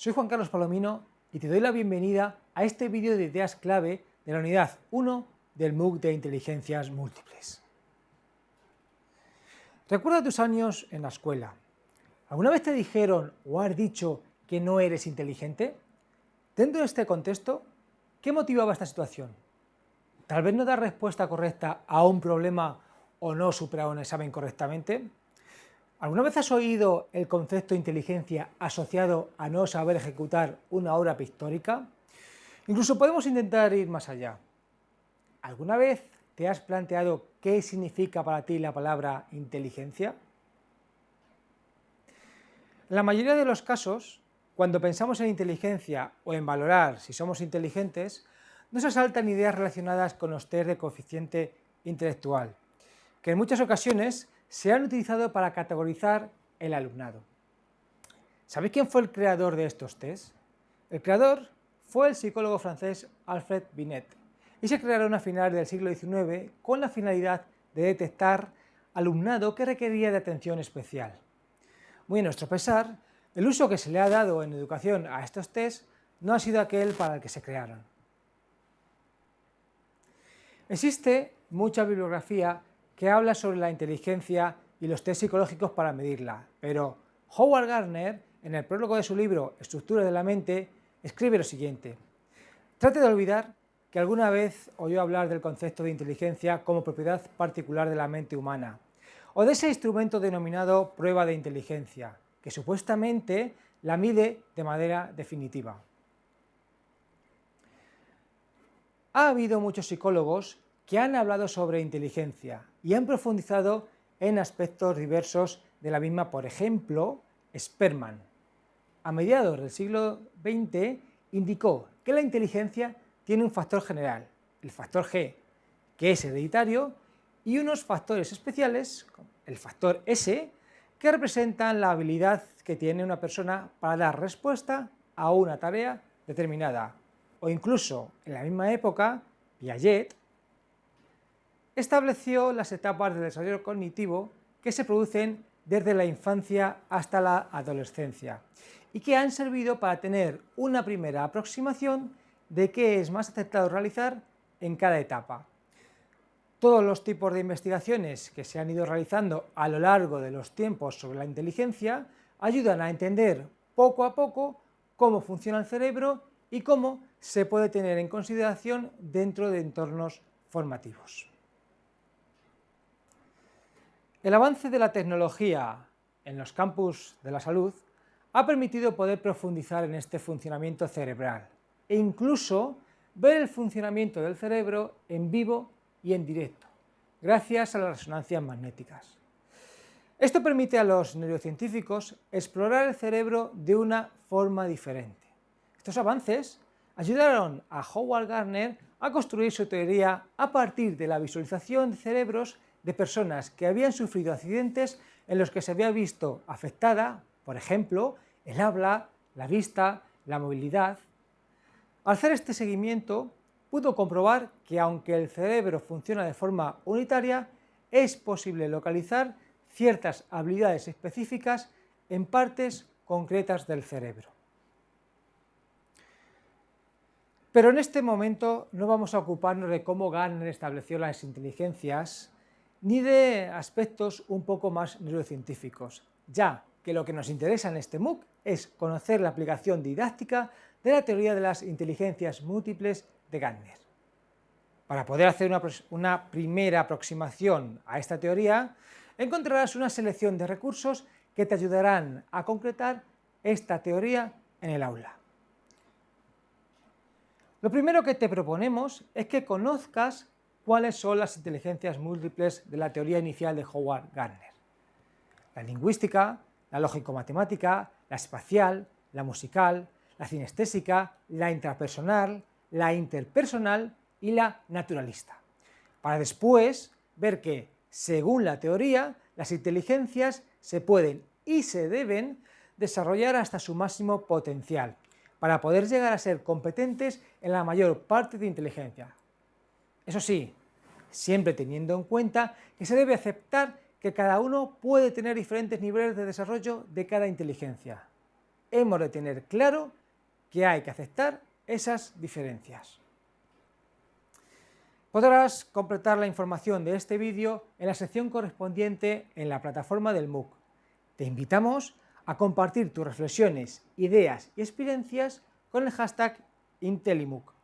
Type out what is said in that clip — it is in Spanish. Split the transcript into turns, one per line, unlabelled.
soy Juan Carlos Palomino y te doy la bienvenida a este vídeo de ideas clave de la unidad 1 del MOOC de Inteligencias Múltiples. Recuerda tus años en la escuela. ¿Alguna vez te dijeron o has dicho que no eres inteligente? Dentro de este contexto, ¿qué motivaba esta situación? ¿Tal vez no dar respuesta correcta a un problema o no superar un examen correctamente? ¿Alguna vez has oído el concepto de inteligencia asociado a no saber ejecutar una obra pictórica? Incluso podemos intentar ir más allá. ¿Alguna vez te has planteado qué significa para ti la palabra inteligencia? En la mayoría de los casos, cuando pensamos en inteligencia o en valorar si somos inteligentes, nos asaltan ideas relacionadas con los test de coeficiente intelectual, que en muchas ocasiones se han utilizado para categorizar el alumnado. ¿Sabéis quién fue el creador de estos test? El creador fue el psicólogo francés Alfred Binet y se crearon a finales del siglo XIX con la finalidad de detectar alumnado que requería de atención especial. Muy a nuestro pesar, el uso que se le ha dado en educación a estos test no ha sido aquel para el que se crearon. Existe mucha bibliografía que habla sobre la inteligencia y los test psicológicos para medirla, pero Howard Gardner, en el prólogo de su libro Estructura de la mente, escribe lo siguiente. Trate de olvidar que alguna vez oyó hablar del concepto de inteligencia como propiedad particular de la mente humana, o de ese instrumento denominado prueba de inteligencia, que supuestamente la mide de manera definitiva. Ha habido muchos psicólogos que han hablado sobre inteligencia y han profundizado en aspectos diversos de la misma, por ejemplo, Sperman. A mediados del siglo XX indicó que la inteligencia tiene un factor general, el factor G, que es hereditario y unos factores especiales, el factor S, que representan la habilidad que tiene una persona para dar respuesta a una tarea determinada. O incluso, en la misma época, Piaget estableció las etapas de desarrollo cognitivo que se producen desde la infancia hasta la adolescencia y que han servido para tener una primera aproximación de qué es más aceptado realizar en cada etapa. Todos los tipos de investigaciones que se han ido realizando a lo largo de los tiempos sobre la inteligencia ayudan a entender poco a poco cómo funciona el cerebro y cómo se puede tener en consideración dentro de entornos formativos. El avance de la tecnología en los campus de la salud ha permitido poder profundizar en este funcionamiento cerebral e incluso ver el funcionamiento del cerebro en vivo y en directo, gracias a las resonancias magnéticas. Esto permite a los neurocientíficos explorar el cerebro de una forma diferente. Estos avances ayudaron a Howard Gardner a construir su teoría a partir de la visualización de cerebros de personas que habían sufrido accidentes en los que se había visto afectada, por ejemplo, el habla, la vista, la movilidad. Al hacer este seguimiento, pudo comprobar que aunque el cerebro funciona de forma unitaria, es posible localizar ciertas habilidades específicas en partes concretas del cerebro. Pero en este momento no vamos a ocuparnos de cómo Gardner estableció las inteligencias ni de aspectos un poco más neurocientíficos, ya que lo que nos interesa en este MOOC es conocer la aplicación didáctica de la teoría de las inteligencias múltiples de Gardner. Para poder hacer una, una primera aproximación a esta teoría, encontrarás una selección de recursos que te ayudarán a concretar esta teoría en el aula. Lo primero que te proponemos es que conozcas cuáles son las inteligencias múltiples de la teoría inicial de Howard Gardner. La lingüística, la lógico-matemática, la espacial, la musical, la cinestésica, la intrapersonal, la interpersonal y la naturalista, para después ver que, según la teoría, las inteligencias se pueden y se deben desarrollar hasta su máximo potencial, para poder llegar a ser competentes en la mayor parte de inteligencia, eso sí, siempre teniendo en cuenta que se debe aceptar que cada uno puede tener diferentes niveles de desarrollo de cada inteligencia. hemos de tener claro que hay que aceptar esas diferencias. Podrás completar la información de este vídeo en la sección correspondiente en la plataforma del MOOC. Te invitamos a compartir tus reflexiones, ideas y experiencias con el hashtag IntelliMOOC.